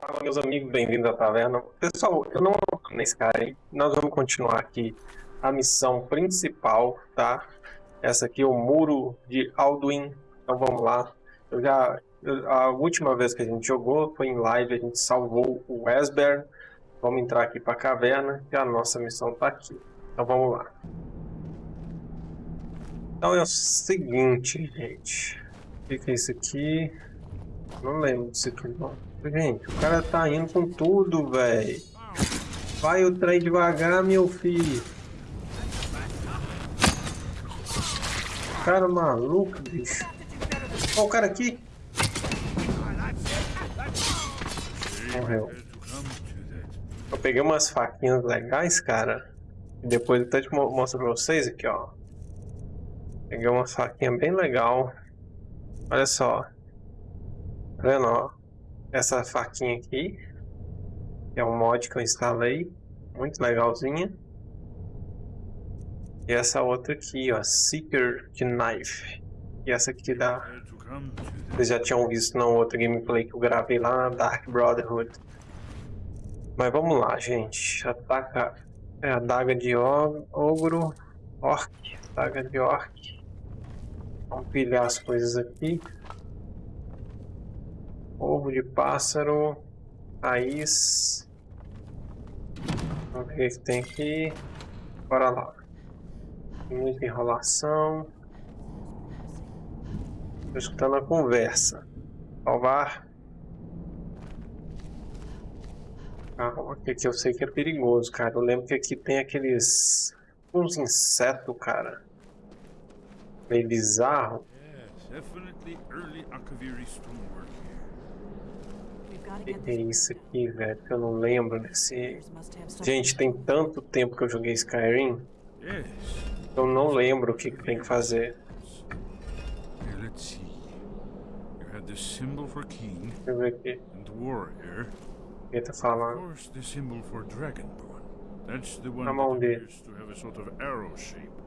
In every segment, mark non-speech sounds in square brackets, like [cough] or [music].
Fala meus amigos, bem-vindos à taverna. Pessoal, eu não nesse cara aí. Nós vamos continuar aqui a missão principal, tá? Essa aqui é o Muro de Alduin. Então vamos lá. Eu já a última vez que a gente jogou foi em live, a gente salvou o Esbern. Vamos entrar aqui para a caverna e a nossa missão está aqui. Então vamos lá. Então é o seguinte, gente. O que é isso aqui? Não lembro disso aqui não. Gente, o cara tá indo com tudo, velho. Vai o trem devagar, meu filho. Cara maluco, bicho. Olha o cara aqui. Morreu. Eu peguei umas faquinhas legais, cara. E depois eu até te mostro pra vocês aqui, ó. Peguei uma faquinha bem legal. Olha só. Tá vendo, ó? Essa faquinha aqui. Que é um mod que eu instalei. Muito legalzinha. E essa outra aqui, ó. Seeker Knife. E essa aqui dá... Vocês já tinham visto na outra gameplay que eu gravei lá na Dark Brotherhood. Mas vamos lá, gente. Ataca... É a daga de ogro. Orc. Daga de orc. Vamos pilhar as coisas aqui. Ovo de pássaro. Raiz. Vamos ver o que tem aqui. Bora lá. Muita enrolação. Estou escutando a conversa. Salvar. Que aqui eu sei que é perigoso, cara. Eu lembro que aqui tem aqueles... Uns insetos, cara meio bizarro. O que, que é isso aqui, velho? Que eu não lembro desse... Gente, tem tanto tempo que eu joguei Skyrim. Eu não lembro o que, que tem que fazer. Deixa eu ver aqui. O que tá falando? Na mão dele.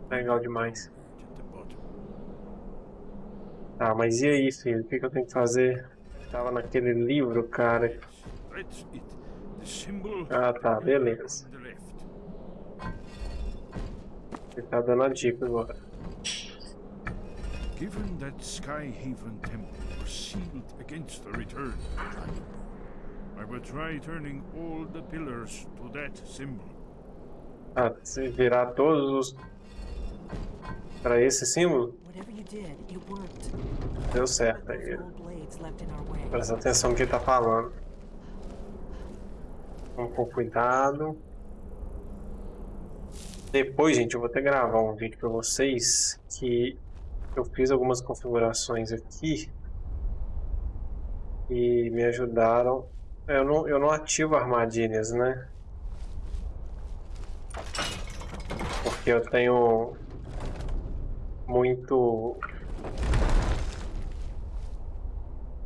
Legal demais. Tá, mas e aí, filho? O que, que eu tenho que fazer? Tava naquele livro, cara. Ah, tá, beleza. Ele tá dando a dica agora. Given that Skyhaven temple was sealed against the return, I will try turning all the pillars to that symbol. Ah, se virar todos os para esse símbolo? Deu certo aí. Presta atenção no que ele tá falando. Vamos com cuidado. Depois, gente, eu vou até gravar um vídeo para vocês que eu fiz algumas configurações aqui e me ajudaram. Eu não, eu não ativo armadilhas, né? Porque eu tenho muito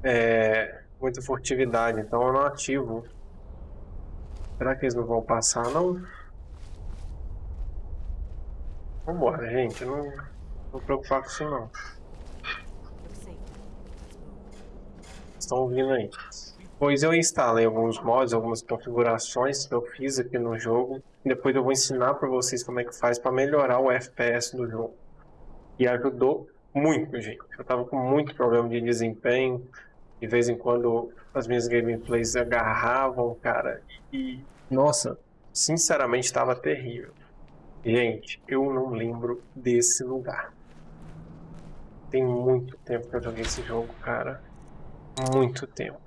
é, muita furtividade, então eu não ativo. Será que eles não vão passar, não? Vambora, gente, não vou preocupar com isso, não. Estão vindo aí. Pois eu instalei alguns mods, algumas configurações que eu fiz aqui no jogo. Depois eu vou ensinar para vocês como é que faz para melhorar o FPS do jogo. E ajudou muito, gente. Eu tava com muito problema de desempenho. De vez em quando as minhas gameplays agarravam, cara. E, nossa, sinceramente estava terrível. Gente, eu não lembro desse lugar. Tem muito tempo que eu joguei esse jogo, cara. Muito tempo.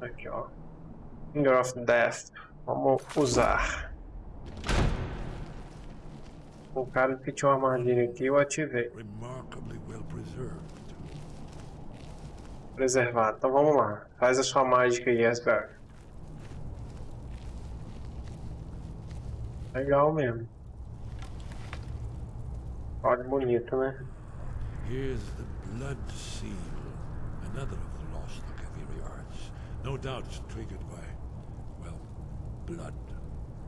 Aqui, ó. Finger of Death. Vamos usar. O cara que tinha uma armadilha aqui eu ativei. Preservado. Então vamos lá. Faz a sua mágica aí, Asgard. Legal mesmo. Olha bonito, né? Here's the blood seal. Another of the lost Akaviri arts. No doubt triggered by, well, blood.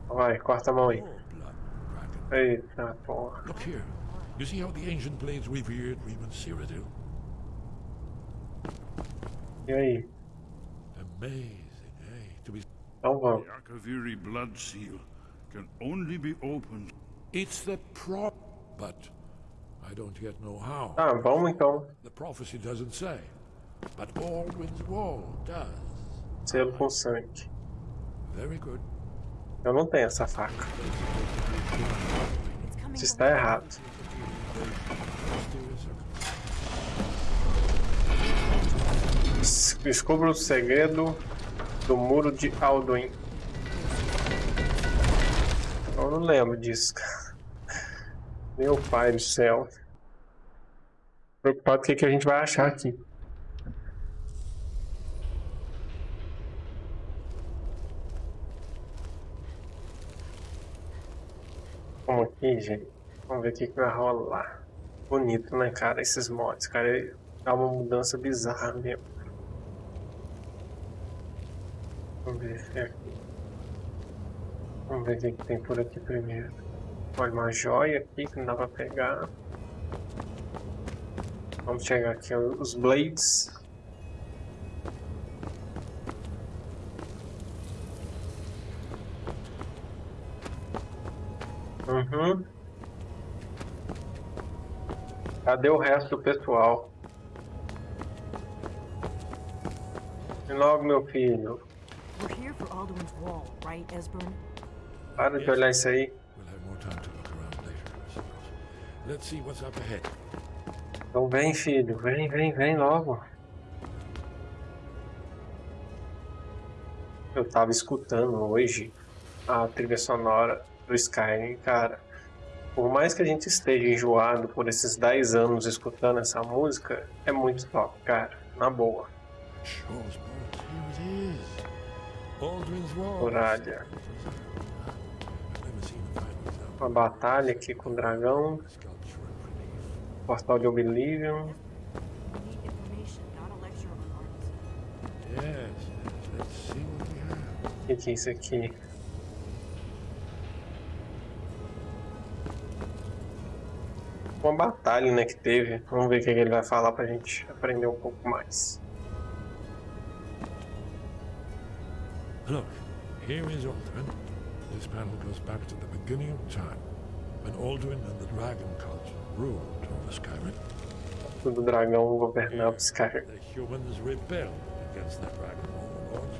Vai, corta a mão aí. Eita porra. Look here. You see how the ancient blades revered Reman Cyrodiil? Aí? Amazing, eh? To be Então vamos. The Akaviri blood seal can only be opened. It's the prop, but I don't yet know how. Ah, vamos então. The prophecy doesn't say, but Baldwin's wall does. Selo pulsante. Very good. Eu não tenho essa faca. From está errado. Descubra o segredo do muro de Alduin. Eu não lembro disso, cara. Meu pai do céu. Preocupado com o que a gente vai achar aqui. Vamos aqui, gente. Vamos ver o que, que vai rolar. Bonito, né, cara? Esses mods, cara. Dá uma mudança bizarra mesmo. Vamos ver se é aqui. Vamos ver o que, que tem por aqui primeiro. Olha, uma joia aqui que não dá pra pegar. Vamos chegar aqui os blades. Uhum. Cadê o resto do pessoal? E logo, meu filho. We're here for Alduin's wall, right, Esbern? Para de olhar isso aí. We'll have more time to look around later, I suppose. Let's see what's up ahead. Então vem, filho. Vem, vem, vem logo. Eu tava escutando hoje a trilha sonora do Skyrim, cara. Por mais que a gente esteja enjoado por esses 10 anos escutando essa música, é muito top, cara. Na boa. Muralha. Uma batalha aqui com o dragão. Portal de Oblivion. O que, que é isso aqui? Uma batalha, né, que teve. Vamos ver o que que ele vai falar pra gente aprender um pouco mais. Look, here is Alduin. This panel goes back to the beginning of time, when Alduin and the Dragon Cult ruled over Skyrim. Do dragão governava Skyrim. The humans rebelled against the Dragon Overlord,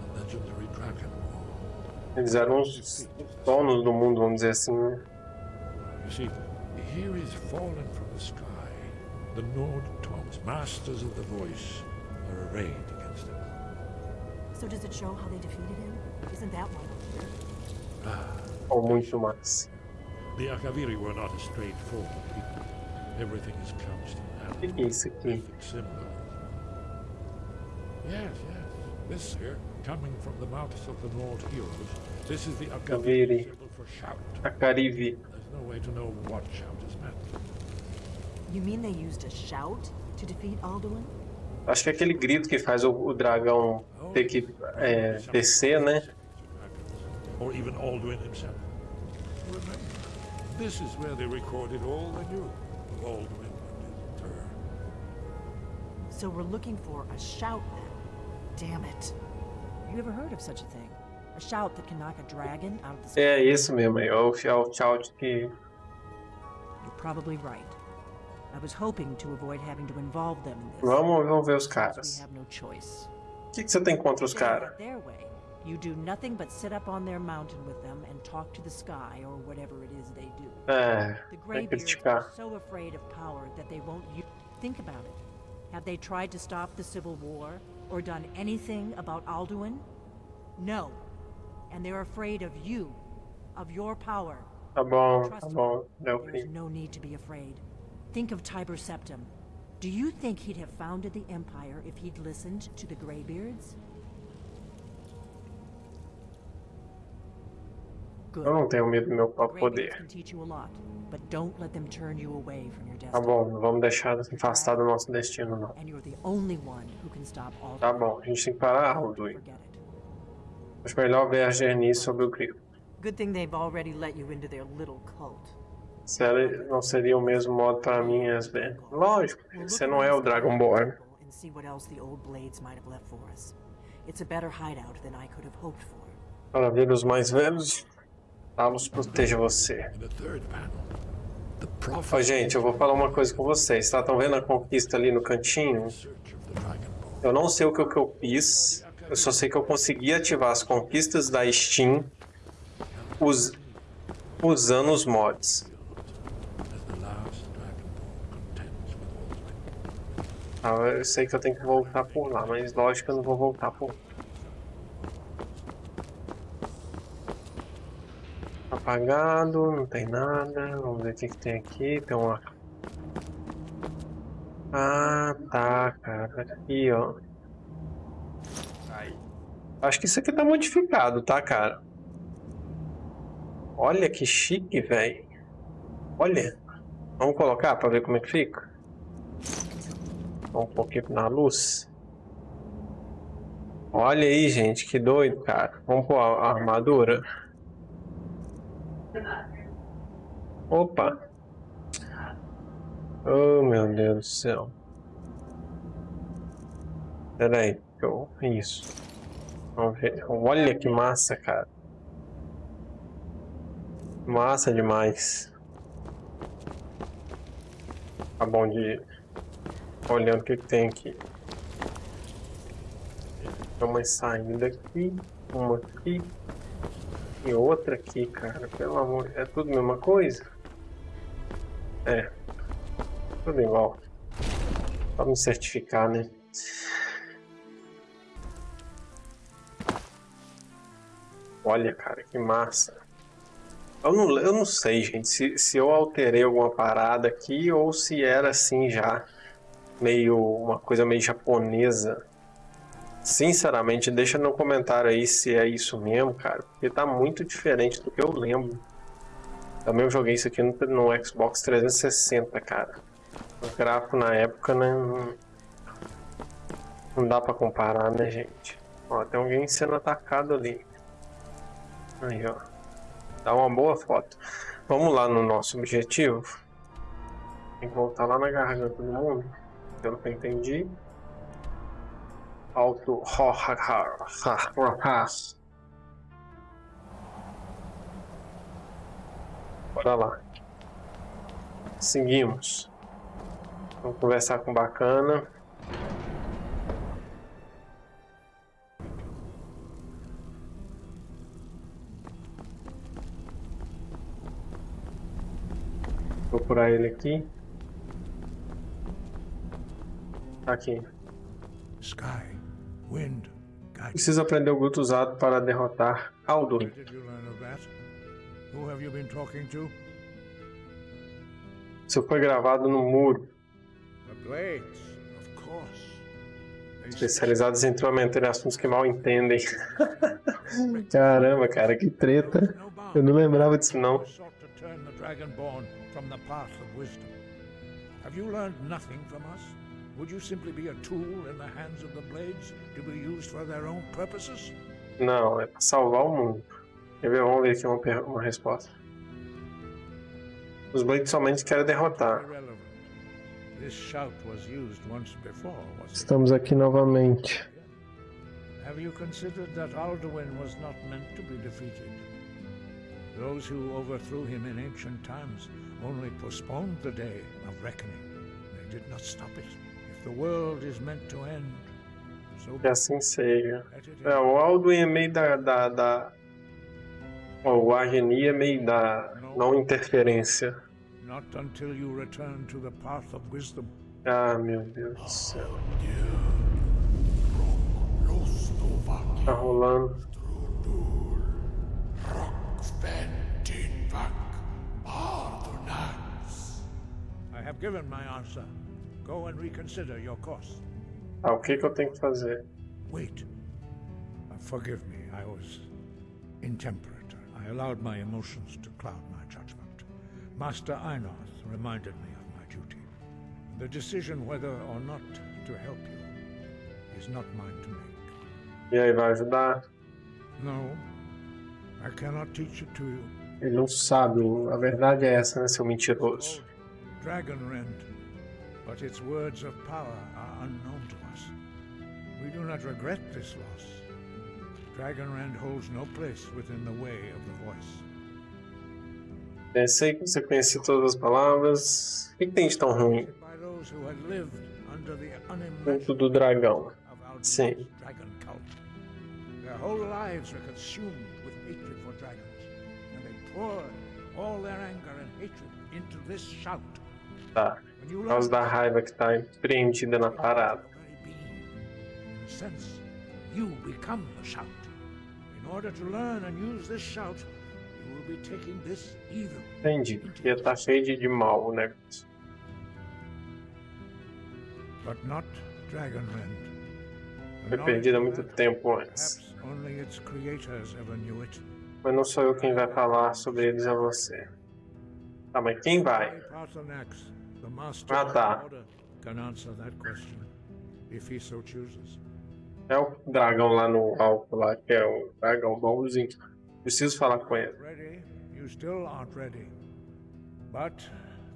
the legendary Dragon. Eles eram os donos do mundo, vamos dizer assim, né? You see, here is fallen from the sky. The Nord Toms, masters of the voice, are arrayed against him. So does it show how they defeated him? Isn't that why we're here? Ah. Ou muito mais. The Akaviri were not a straightforward people. Everything is couched in O que, hand. que é isso symbol. Yes, yes. This here, coming from the mouths of the Nord heroes, this is the Akaviri. Akaviri symbol for shout. A Carive. There's no way to know what shout is meant. You mean they used a shout to defeat Alduin? Acho que é aquele grito que faz o, o dragão ter que é, descer, né? Or even Alduin himself. Remember, this is where they recorded all they knew of Alduin and his turn. So we're looking for a shout then. Damn it. You ever heard of such a thing? A shout that can knock a dragon out of the sky? É isso mesmo. É o, é o shout que. Probably right. I was hoping to avoid having to involve them in this. Vamos, vamos ver os caras. We have no choice. O que, que você tem contra os caras? Their way. You do nothing but sit up on their mountain with them and talk to the sky or whatever it is they do. É, The Greybeards are so afraid of power that they won't use. Think about it. Have they tried to stop the Civil War or done anything about Alduin? No. And they're afraid of you, of your power. Tá bom, Trust tá me, bom. There's no need to be afraid. Think of Tiber Septim. Do you think he'd have founded the Empire if he'd listened to the Greybeards? Good. Eu não tenho medo do meu próprio Greybeards poder. can teach you a lot, but don't let them turn you away from your Tá destiny. bom, não vamos deixar afastar do nosso destino, não. And you're the only one who can stop all Tá bom, a gente tem que parar, Alduin. Acho melhor ver a Gernice sobre o grito. Good thing they've already let you into their little cult. Ela não seria o mesmo modo pra mim, Esben. Lógico, você não é o Dragonborn. And see what else the old blades might have left for us. It's a better hideout than I could have hoped for. Para ver os mais velhos, Talos proteja você. Prophet gente, eu vou falar uma coisa com vocês, tá? Estão vendo a conquista ali no cantinho? Eu não sei o que, o que eu fiz, eu só sei que eu consegui ativar as conquistas da Steam us- usando os mods. Tá? Eu sei que eu tenho que voltar por lá, mas lógico que eu não vou voltar por lá. Apagado, não tem nada. Vamos ver o que, que tem aqui. Tem uma. Ah, tá, cara. Aqui, ó. Acho que isso aqui tá modificado, tá, cara? Olha que chique, velho. Olha. Vamos colocar pra ver como é que fica? Um pouquinho na luz. Olha aí, gente, que doido, cara. Vamos pôr a a armadura. Opa. Oh, meu Deus do céu. Pera aí. eu- Isso. Vamos ver. Olha que massa, cara. Massa demais. Tá bom de olhando o que, tem aqui. Tem uma saída aqui, uma aqui e outra aqui, cara. Pelo amor, é tudo a mesma coisa? É. Tudo igual. Só me certificar, né? Olha, cara, que massa. Eu não, eu não sei, gente, se, se eu alterei alguma parada aqui ou se era assim já, meio uma coisa meio japonesa. Sinceramente, deixa no comentário aí se é isso mesmo, cara, porque tá muito diferente do que eu lembro. Também eu joguei isso aqui no, no Xbox 360, cara. O gráfico na época, né, não, não dá pra comparar, né, gente? Ó, tem alguém sendo atacado ali. Aí, ó. Dá uma boa foto. Vamos lá no nosso objetivo. Tem que voltar lá na garganta do mundo. Pelo que eu entendi. Alto. Bora lá. Seguimos. Vamos conversar com bacana. Procurar ele aqui. Tá Aqui. Sky, wind. Precisa aprender o Guto usado para derrotar to? Isso foi gravado no muro. The Blades, of course. They Especializados em em assuntos que mal entendem. [laughs] Caramba, cara, que treta. Eu não lembrava disso não. Sought to turn the Dragonborn from the path of wisdom. Have you learned nothing from us? Would you simply be a tool in the hands of the Blades to be used for their own purposes? Não, é pra salvar o mundo. Quer ver? Vamos ver aqui uma, uma resposta. Os Blades somente querem derrotar. This shout was used once before, was it? Estamos aqui novamente. Have you considered that Alduin was not meant to be defeated? Those who overthrew him in ancient times only postponed the day of reckoning. They did not stop it. If the world is meant to end, so Que assim seja. É, o Alduin é meio da. da, da... O Argeni é meio da não interferência. Not until you return to the path of wisdom. Ah, meu Deus do céu. Tá rolando. I have given my answer. Go and reconsider your course. Ah, o que que eu tenho que fazer? Wait. Uh, forgive me, I was intemperate. I allowed my emotions to cloud my judgment. Master Einoth reminded me of my duty. The decision whether or not to help you is not mine to make. E aí, vai ajudar? No, I cannot teach it to you. Ele não sabe. A verdade é essa, né, seu mentiroso? Dragonrend, but its words of power are unknown to us. We do not regret this loss. Dragonrend holds no place within the way of the voice. Pensei que você conhecia todas as palavras. O que, que tem de tão ruim? By those who had lived under the Culto do dragão. Sim. Their whole lives were consumed with hatred for dragons, and they poured all their anger and hatred into this shout. Tá. Por causa da raiva que tá empreendida na parada. you become the shout. In order to learn and use this shout, you will be taking this evil. Entendi. Porque tá cheio de, de mal o negócio. But not Dragonrend. Foi perdido há muito tempo antes. Mas não sou eu quem vai falar sobre eles, é você. Tá, mas quem vai? Ah, tá. É o dragão lá no alto, lá, que é o dragão bonzinho. Preciso falar com ele. You still aren't ready. But,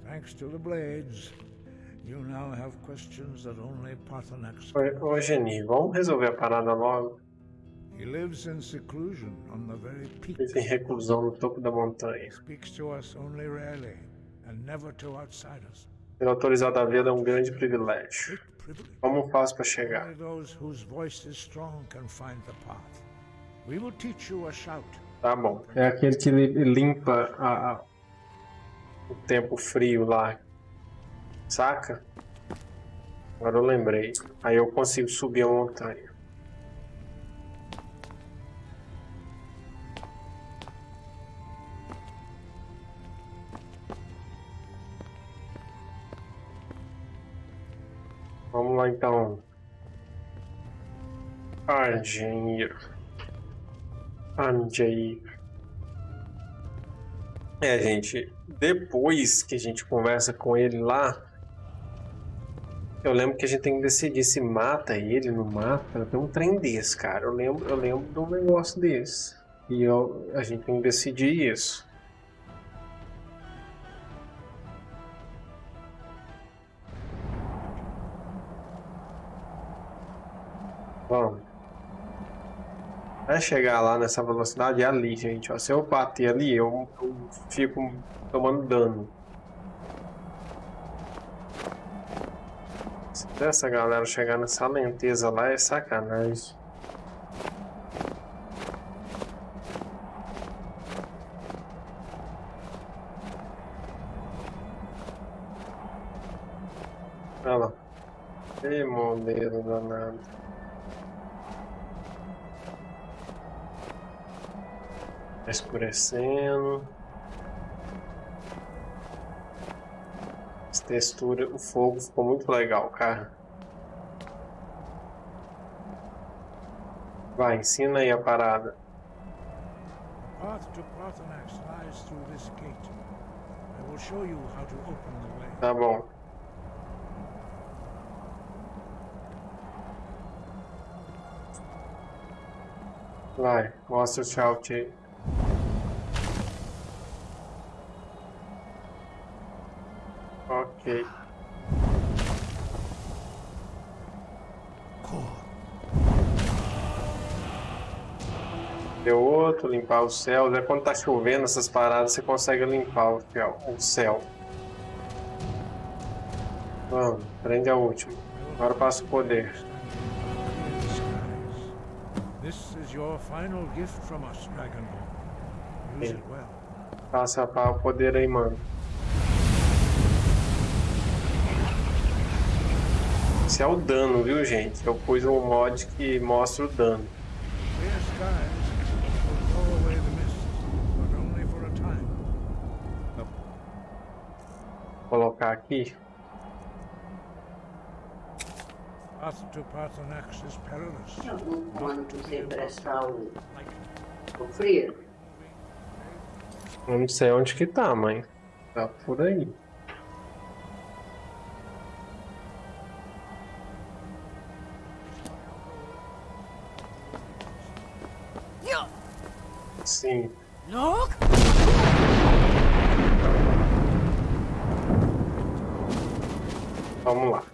thanks to the blades, you now have questions that only Paarthurnax Ô, ô Geni, vamos resolver a parada logo. He lives in seclusion on the very peak. Ele tem reclusão no topo da montanha. Speaks to us only rarely, and never to outsiders. Ser autorizado a vê-lo é um grande privilégio. Como faço para chegar? Tá bom. É aquele que li- limpa a- a- o tempo frio lá. Saca? Agora eu lembrei. Aí eu consigo subir a montanha. Lá então. Argir. Anjair. É, gente, depois que a gente conversa com ele lá, eu lembro que a gente tem que decidir se mata ele, não mata. Tem um trem desse, cara. Eu lembro, eu lembro de um negócio desse. E eu, a gente tem que decidir isso. Chegar lá nessa velocidade é ali, gente. Ó, se eu bater ali, eu, eu fico tomando dano. Se essa galera chegar nessa lenteza lá, é sacanagem. Olha lá. Que modelo danado. Tá escurecendo. Essa textura, o fogo ficou muito legal, cara. Vai, ensina aí a parada. Path to Paarthurnax lies through this gate. I will show you how to open the way. Tá bom. Vai, mostra o shout aí. Ok. Deu outro, limpar o céu. É quando tá chovendo essas paradas, você consegue limpar o céu. O céu. Vamos, prende a última. Agora passa o poder. This is your final gift from us, Dragonborn. Use it well. Passa para o poder aí, mano. Esse é o dano, viu, gente? Eu pus um mod que mostra o dano. Clear skies will blow away the mist, but only for a time. Vou colocar aqui. Path to Paarthurnax is perilous. Quando você emprestar o, o frio, Eu não sei onde que tá, mãe. Tá por aí. Sim. Look! Vamos lá.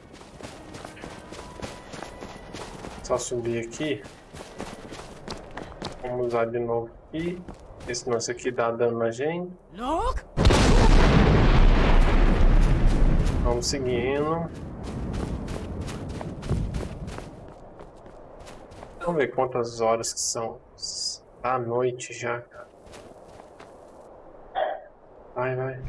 Só subir aqui. Vamos usar de novo aqui. Esse nosso aqui dá dano na gente. Vamos seguindo. Vamos ver quantas horas que são. À noite já, cara. Vai, vai.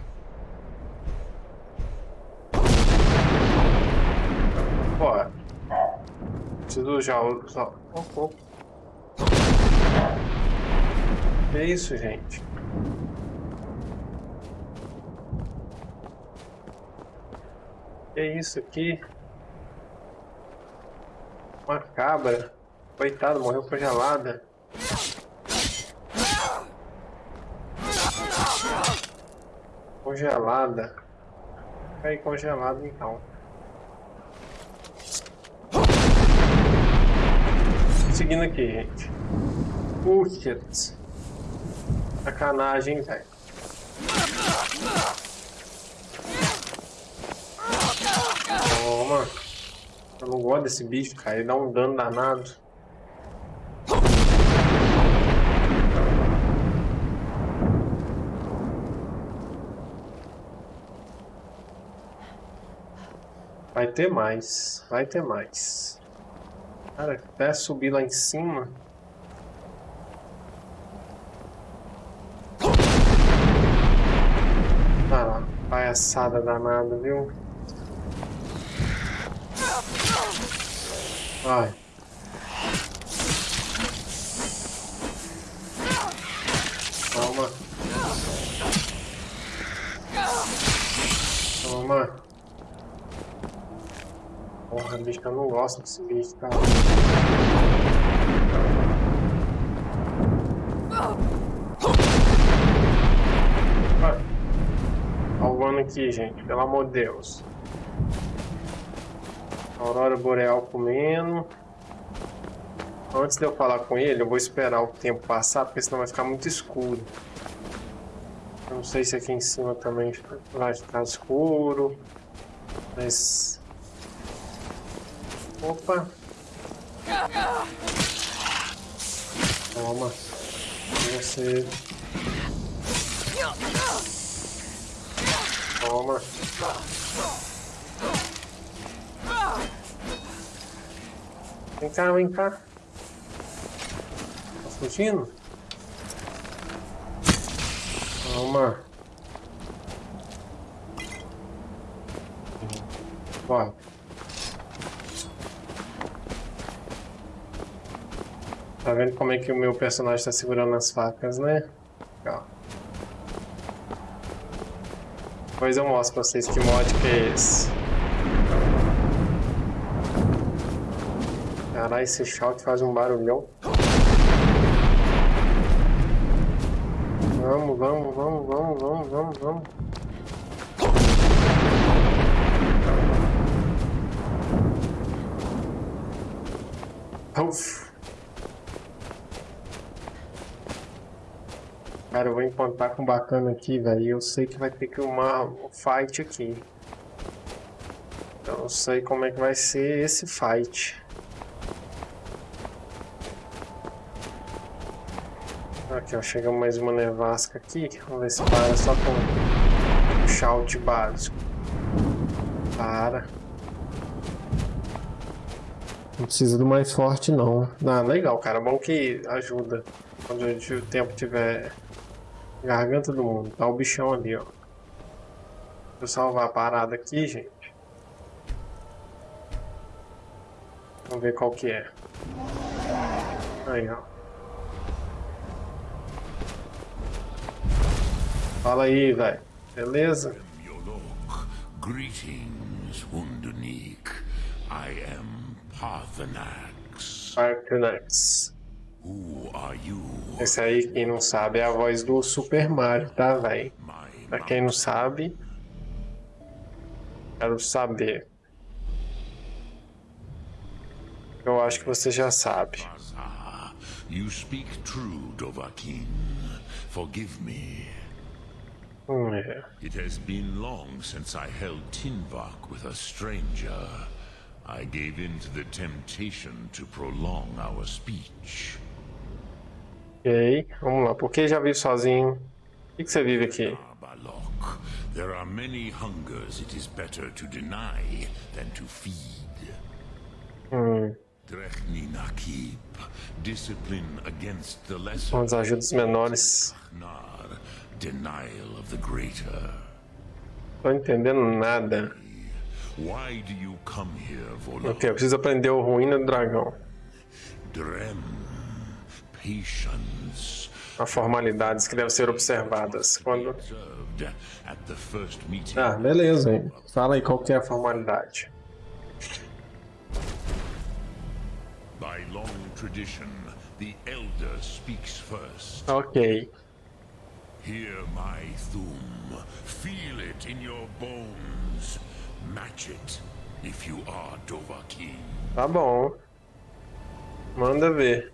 Preciso já usar. Oh, oh. Que isso, gente? Que isso aqui? Uma cabra. Coitado, morreu congelada. Congelada. Aí congelado então. Seguindo aqui, gente. Putz. Sacanagem, velho. Toma. Eu não gosto desse bicho, cara. Ele dá um dano danado. Vai ter mais. Vai ter mais. Cara, até subir lá em cima. Ah lá, palhaçada danada, viu? Vai. Toma. Toma. Porra, bicho, eu não gosto desse bicho, cara. Vai. Salvando aqui, gente, pelo amor de Deus. Aurora Boreal comendo. Antes de eu falar com ele, eu vou esperar o tempo passar, porque senão vai ficar muito escuro. Eu não sei se aqui em cima também vai ficar escuro. Mas... Opa! Toma. Você... Toma. Vem cá, vem cá. Tá fugindo? Toma. Bora. Tá vendo como é que o meu personagem está segurando as facas, né? Legal. Depois eu mostro pra vocês que mod que é esse. Caralho, esse shout faz um barulhão. Vamos, vamos, vamos, vamos, vamos, vamos, vamos. Cara, eu vou encontrar com bacana aqui, velho. Eu sei que vai ter que uma um fight aqui. Eu não sei como é que vai ser esse fight. Aqui, ó, chega mais uma nevasca aqui. Vamos ver se para só com um shout básico. Para. Não precisa do mais forte, não. Ah, legal, cara. Bom que ajuda. Quando o tempo tiver garganta do mundo. Tá o bichão ali, ó. Deixa eu salvar a parada aqui, gente. Vamos ver qual que é. Aí, ó. Fala aí, velho. Beleza? Greetings, Wunderneek. I am Parthenax. Parthenax. Esse aí, quem não sabe, é a voz do Super Mario, tá, velho? Pra quem não sabe, quero saber. Eu acho que você já sabe. You speak true, Dovahkiin. Forgive me. Hum, é. It has been long since I held Tinvak with a stranger. I gave in to the temptation to prolong our speech. Ok, vamos lá. Por que já vive sozinho? O que, que você vive aqui? There are many hungers it is better to deny than to feed. Hum, são as ajudas menores. Nar, denial of the greater. Tô entendendo nada. Why do you come here, Volok? Ok, eu preciso aprender o ruína do dragão. Drem. Há formalidades que devem ser observadas. Quando... Ah, beleza. hein. Fala aí qual que é a formalidade. By long tradition, the elder speaks first. Ok. Hear my thum. Feel it in your bones. Match it if you are Dovahkiin. Tá bom. Manda ver.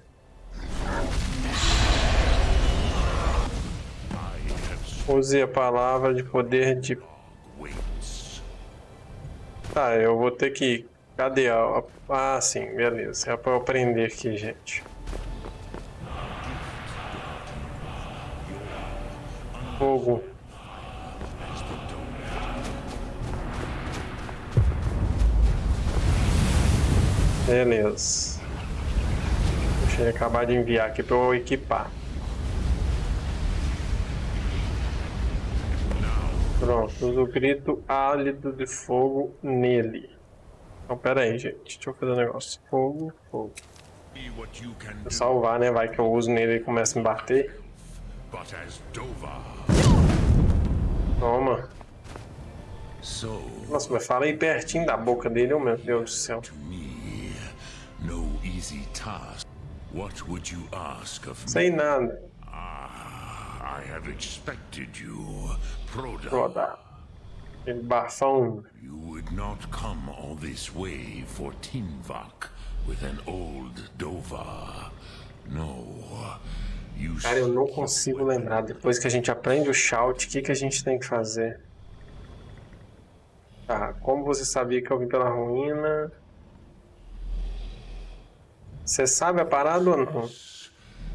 Use a palavra de poder de. Tá, eu vou ter que. Cadê a. Ah, sim, beleza. É pra eu aprender aqui, gente. Fogo. Beleza. Eu acabar de enviar aqui pra eu equipar. Pronto, usa o grito álido de fogo nele. Então, pera aí, gente. Deixa eu fazer um negócio. Fogo, fogo. Vou salvar, né? Vai que eu uso nele e começa a me bater. Toma. Nossa, mas fala aí pertinho da boca dele, meu Deus do céu. What would you ask of me? Sei nada. Ah, I have expected you, Proda. Rodar. Aquele bafão. You would not come all this way for Tinvak with an old Dovar. No. You Cara, eu não consigo lembrar. Depois que a gente aprende o shout, o que, que a gente tem que fazer? Tá, como você sabia que eu vim pela ruína? Você sabe a parada ou não?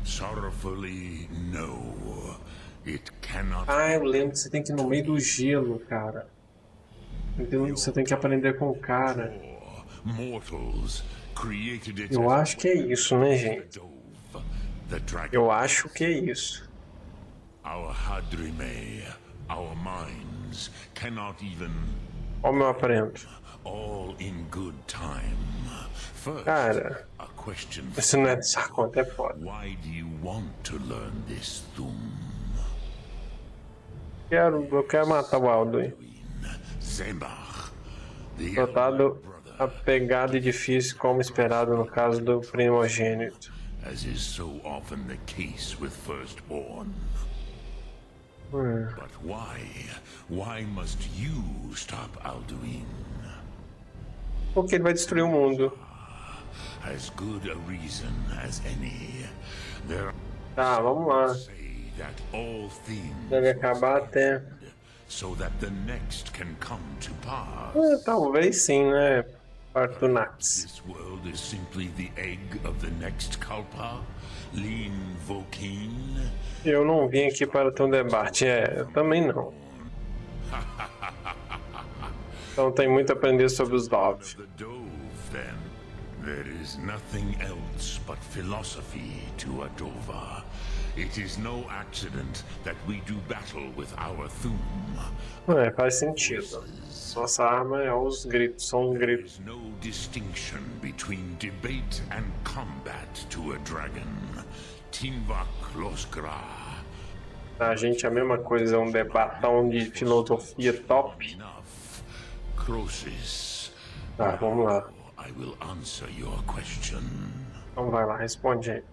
Sorrowfully, no. It cannot Ah, eu lembro que você tem que ir no meio do gelo, cara. Entendeu? Você tem que aprender com o cara. Eu acho que é isso, né, gente? Eu acho que é isso. Our Hadrime, our minds cannot even Como eu aprendo? all in good time. Cara, question isso não é dessa conta, é foda. Why do you want to learn this Thum? Quero, eu quero matar o Alduin. Brother, apegado e difícil, como esperado no caso do primogênito. as is so often the case with firstborn. Hum. But why? Why must you stop Alduin? Porque ele vai destruir o mundo. As good a reason as any. There Tá, vamos lá. Deve acabar até. so that the next can come to pass. É, talvez sim, né? Artunax. This world is simply the egg of the next Kalpa? Lean Vokin? Eu não vim aqui para ter um debate. É, eu também não. [laughs] Então tem muito a aprender sobre os Dove. There is nothing else but philosophy to a Dova. It is no accident that we do battle with our Thum. É, faz sentido. Nossa arma é os gritos, são os gritos. There's no distinction between debate and combat to a dragon. Tinvak Loskra. A gente é a mesma coisa, é um debatão de filosofia top. Tá, vamos lá. I will answer your question. Então vai lá, responde aí.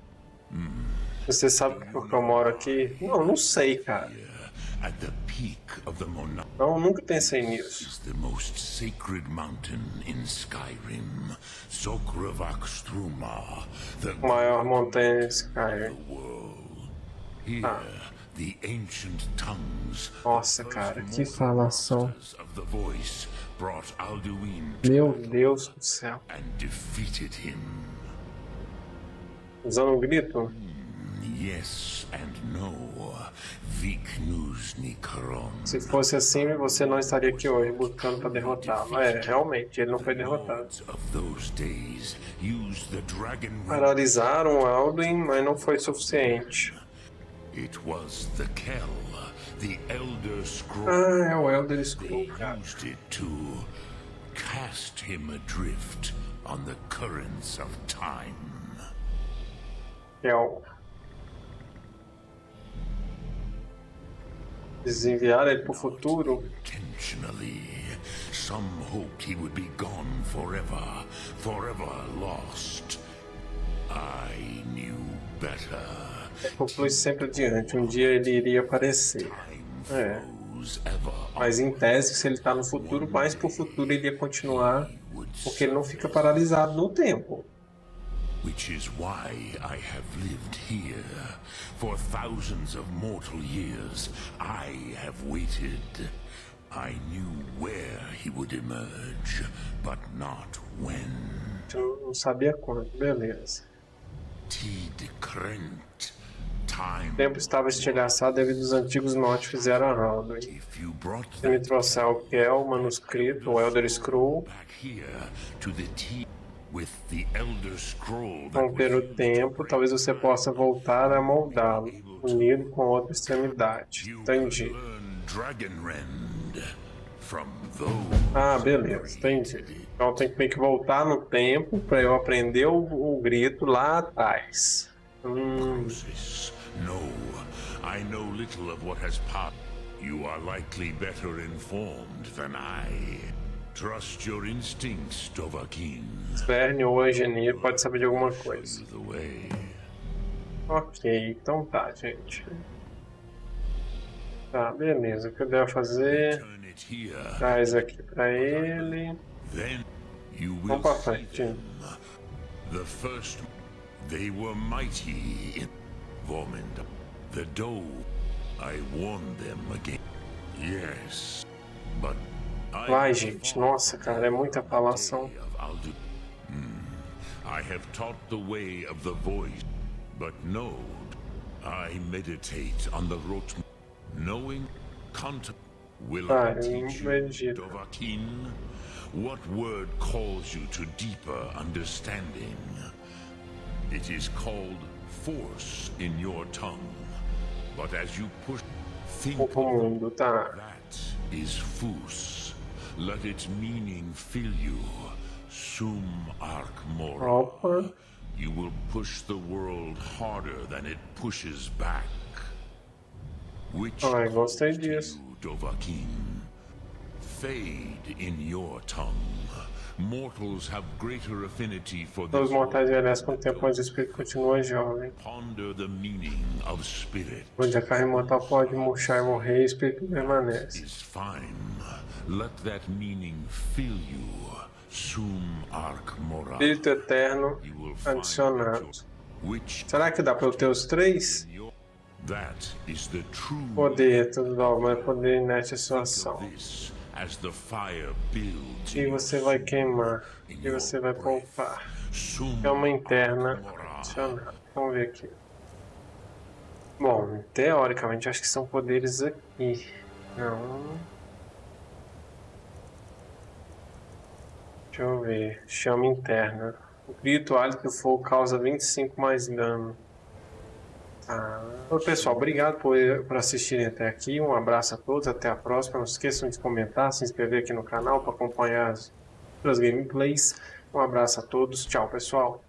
Você sabe por que eu moro aqui? Não, não sei, cara. Não, nunca pensei nisso. is the most sacred mountain in Skyrim. Sokravak Struma, the Maior montanha Skyrim. tongues Nossa, cara, que falação. Meu Deus do céu. and defeated him. Usando um grito? Yes and no. Se fosse assim, você não estaria aqui hoje buscando para derrotá-lo. É, realmente, ele não foi derrotado. Paralisaram Alduin, mas não foi suficiente. It was the Kell, the Elder Scroll. Ah, é o Elder Scroll, They used it to cast him adrift on the currents of time. É. Desenviar ele pro futuro? Intentionally, some hoped he would be gone forever, forever lost. I knew better. Conclui sempre adiante. Um dia ele iria aparecer. É. Mas em tese, se ele tá no futuro, mais pro futuro ele ia continuar, porque ele não fica paralisado no tempo. Which is why I have lived here. For thousands of mortal years, I have waited. I knew where he would emerge, but not when. Eu não sabia quando, beleza. Tid Krent. O tempo estava estilhaçado devido aos antigos norte fizeram a brought Se me trouxer o que é o manuscrito, o Elder Scroll, romper o tempo, talvez você possa voltar a moldá-lo, unido com outra extremidade. Entendi. Ah, beleza, entendi. Então tem que meio que voltar no tempo para eu aprender o, o grito lá atrás. Hum. No, I know little of what has passed. You are likely better informed than I. Trust your instincts, Dovahkiin. Verne ou Eugenie pode saber de alguma coisa. Ok, então tá, gente. Tá, beleza. O que eu devo fazer? Turn it here. Traz aqui pra ele. Then you will Vamos pra frente. The first, they were mighty Vormund. The Doe, I warned them again. Yes, but I Vai, gente. Nossa, cara, é muita falação. Way of Aldu- Hmm. I have taught the way of the voice, but no, I meditate on the rot. Knowing, content. Will Ah, I teach you. Dovahkiin? What word calls you to deeper understanding? It is called force in your tongue, but as you push, think O mundo, tá? that is Fus. Let its meaning fill you. Sum arc mora. You will push the world harder than it pushes back. Which Ai, gostei disso. Dovahkiin? Fade in your tongue. Mortals have greater affinity for Todos this. os mortais envelhecem com o tempo, mas o espírito continua jovem. Ponder the meaning of spirit. Onde a carne mortal pode murchar e morrer, o espírito permanece. is fine. Let that meaning fill you. Sum arc mora. Espírito eterno adicionado. Será que dá pra eu ter os três? Poder, tudo bom, mas poder this as the fire builds E você vai queimar. E você vai poupar. É uma interna adicionada. Vamos ver aqui. Bom, teoricamente acho que são poderes aqui. Não. Deixa eu ver. Chama interna. O grito hálito do fogo causa 25 mais dano. Oi, pessoal, obrigado por, por assistirem até aqui. Um abraço a todos, até a próxima. Não esqueçam de comentar, se inscrever aqui no canal para acompanhar as outras gameplays. Um abraço a todos, tchau pessoal.